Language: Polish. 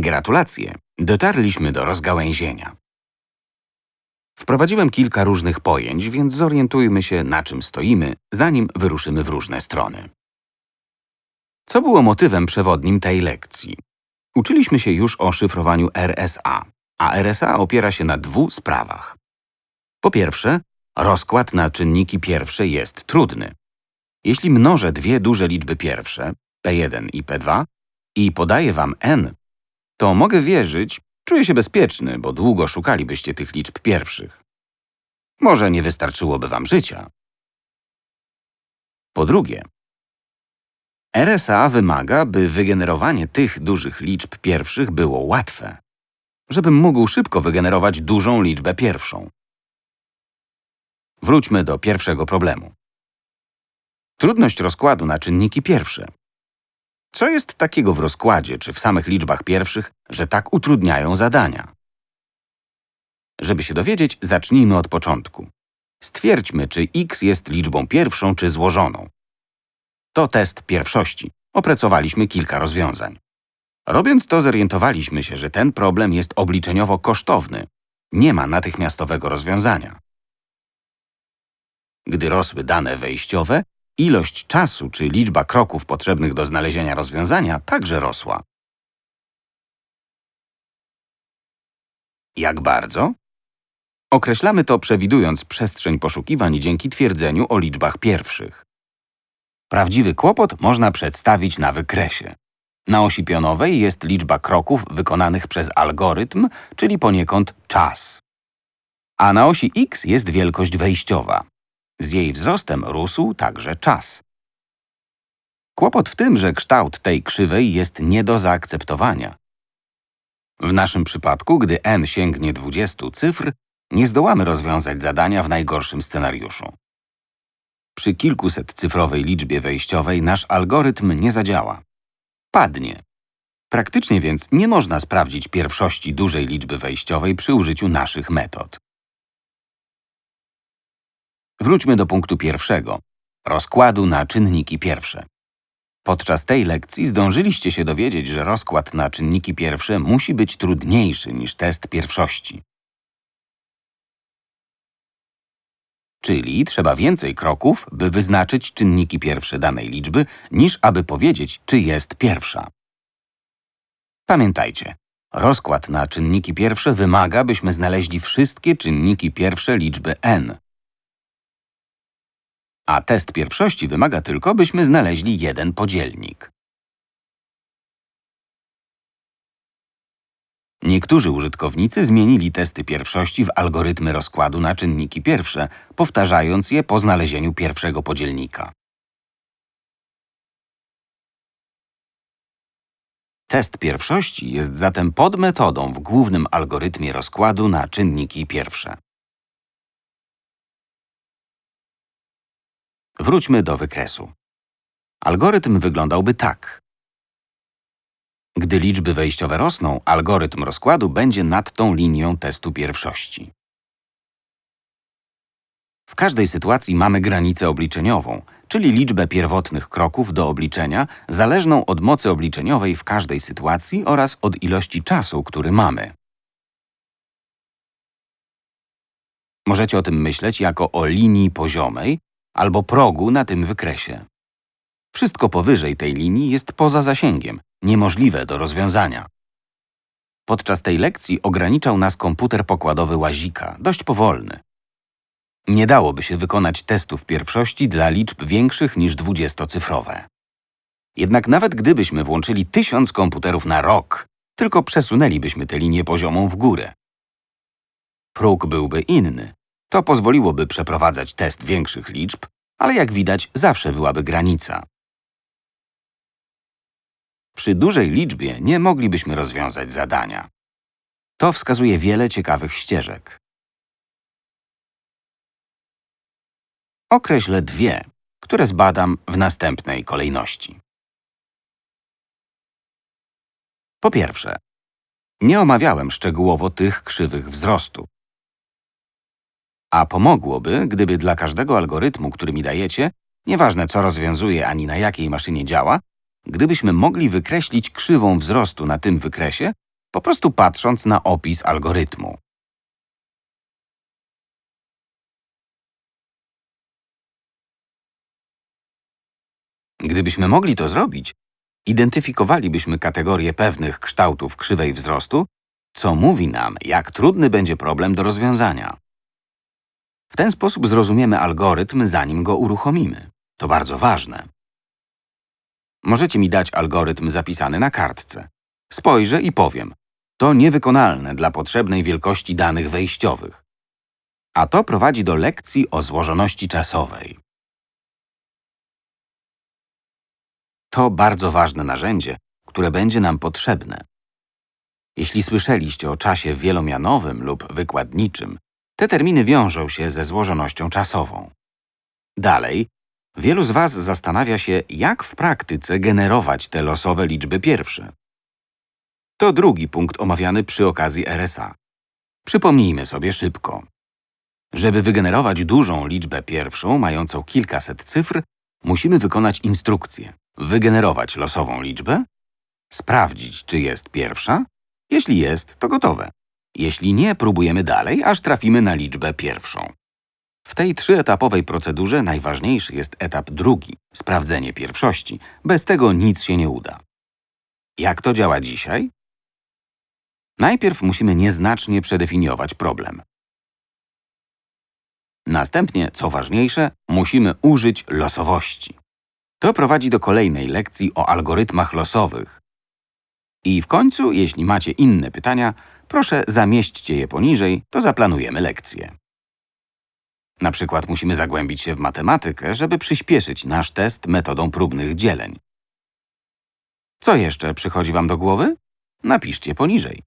Gratulacje! Dotarliśmy do rozgałęzienia. Wprowadziłem kilka różnych pojęć, więc zorientujmy się, na czym stoimy, zanim wyruszymy w różne strony. Co było motywem przewodnim tej lekcji? Uczyliśmy się już o szyfrowaniu RSA, a RSA opiera się na dwóch sprawach. Po pierwsze, rozkład na czynniki pierwsze jest trudny. Jeśli mnożę dwie duże liczby pierwsze, P1 i P2, i podaję wam n, to mogę wierzyć, czuję się bezpieczny, bo długo szukalibyście tych liczb pierwszych. Może nie wystarczyłoby wam życia. Po drugie, RSA wymaga, by wygenerowanie tych dużych liczb pierwszych było łatwe, żebym mógł szybko wygenerować dużą liczbę pierwszą. Wróćmy do pierwszego problemu. Trudność rozkładu na czynniki pierwsze. Co jest takiego w rozkładzie czy w samych liczbach pierwszych, że tak utrudniają zadania? Żeby się dowiedzieć, zacznijmy od początku. Stwierdźmy, czy x jest liczbą pierwszą czy złożoną. To test pierwszości. Opracowaliśmy kilka rozwiązań. Robiąc to, zorientowaliśmy się, że ten problem jest obliczeniowo kosztowny. Nie ma natychmiastowego rozwiązania. Gdy rosły dane wejściowe, ilość czasu czy liczba kroków potrzebnych do znalezienia rozwiązania także rosła. Jak bardzo? Określamy to przewidując przestrzeń poszukiwań dzięki twierdzeniu o liczbach pierwszych. Prawdziwy kłopot można przedstawić na wykresie. Na osi pionowej jest liczba kroków wykonanych przez algorytm, czyli poniekąd czas. A na osi x jest wielkość wejściowa. Z jej wzrostem rósł także czas. Kłopot w tym, że kształt tej krzywej jest nie do zaakceptowania. W naszym przypadku, gdy n sięgnie 20 cyfr, nie zdołamy rozwiązać zadania w najgorszym scenariuszu. Przy kilkusetcyfrowej liczbie wejściowej nasz algorytm nie zadziała. Padnie. Praktycznie więc nie można sprawdzić pierwszości dużej liczby wejściowej przy użyciu naszych metod. Wróćmy do punktu pierwszego – rozkładu na czynniki pierwsze. Podczas tej lekcji zdążyliście się dowiedzieć, że rozkład na czynniki pierwsze musi być trudniejszy niż test pierwszości. Czyli trzeba więcej kroków, by wyznaczyć czynniki pierwsze danej liczby, niż aby powiedzieć, czy jest pierwsza. Pamiętajcie, rozkład na czynniki pierwsze wymaga, byśmy znaleźli wszystkie czynniki pierwsze liczby n. A test pierwszości wymaga tylko, byśmy znaleźli jeden podzielnik. Niektórzy użytkownicy zmienili testy pierwszości w algorytmy rozkładu na czynniki pierwsze, powtarzając je po znalezieniu pierwszego podzielnika. Test pierwszości jest zatem podmetodą w głównym algorytmie rozkładu na czynniki pierwsze. Wróćmy do wykresu. Algorytm wyglądałby tak. Gdy liczby wejściowe rosną, algorytm rozkładu będzie nad tą linią testu pierwszości. W każdej sytuacji mamy granicę obliczeniową, czyli liczbę pierwotnych kroków do obliczenia, zależną od mocy obliczeniowej w każdej sytuacji oraz od ilości czasu, który mamy. Możecie o tym myśleć jako o linii poziomej albo progu na tym wykresie. Wszystko powyżej tej linii jest poza zasięgiem, niemożliwe do rozwiązania. Podczas tej lekcji ograniczał nas komputer pokładowy Łazika, dość powolny. Nie dałoby się wykonać testów pierwszości dla liczb większych niż dwudziestocyfrowe. Jednak nawet gdybyśmy włączyli tysiąc komputerów na rok, tylko przesunęlibyśmy tę linię poziomą w górę. Próg byłby inny. To pozwoliłoby przeprowadzać test większych liczb, ale jak widać zawsze byłaby granica. Przy dużej liczbie nie moglibyśmy rozwiązać zadania. To wskazuje wiele ciekawych ścieżek. Określę dwie, które zbadam w następnej kolejności. Po pierwsze, nie omawiałem szczegółowo tych krzywych wzrostu. A pomogłoby, gdyby dla każdego algorytmu, który mi dajecie, nieważne co rozwiązuje ani na jakiej maszynie działa, gdybyśmy mogli wykreślić krzywą wzrostu na tym wykresie po prostu patrząc na opis algorytmu. Gdybyśmy mogli to zrobić, identyfikowalibyśmy kategorię pewnych kształtów krzywej wzrostu, co mówi nam, jak trudny będzie problem do rozwiązania. W ten sposób zrozumiemy algorytm, zanim go uruchomimy. To bardzo ważne. Możecie mi dać algorytm zapisany na kartce. Spojrzę i powiem. To niewykonalne dla potrzebnej wielkości danych wejściowych. A to prowadzi do lekcji o złożoności czasowej. To bardzo ważne narzędzie, które będzie nam potrzebne. Jeśli słyszeliście o czasie wielomianowym lub wykładniczym, te terminy wiążą się ze złożonością czasową. Dalej, wielu z Was zastanawia się, jak w praktyce generować te losowe liczby pierwsze. To drugi punkt omawiany przy okazji RSA. Przypomnijmy sobie szybko. Żeby wygenerować dużą liczbę pierwszą, mającą kilkaset cyfr, musimy wykonać instrukcję. Wygenerować losową liczbę, sprawdzić, czy jest pierwsza. Jeśli jest, to gotowe. Jeśli nie, próbujemy dalej, aż trafimy na liczbę pierwszą. W tej trzyetapowej procedurze najważniejszy jest etap drugi – sprawdzenie pierwszości. Bez tego nic się nie uda. Jak to działa dzisiaj? Najpierw musimy nieznacznie przedefiniować problem. Następnie, co ważniejsze, musimy użyć losowości. To prowadzi do kolejnej lekcji o algorytmach losowych. I w końcu, jeśli macie inne pytania, proszę zamieśćcie je poniżej, to zaplanujemy lekcję. Na przykład musimy zagłębić się w matematykę, żeby przyspieszyć nasz test metodą próbnych dzieleń. Co jeszcze przychodzi Wam do głowy? Napiszcie poniżej.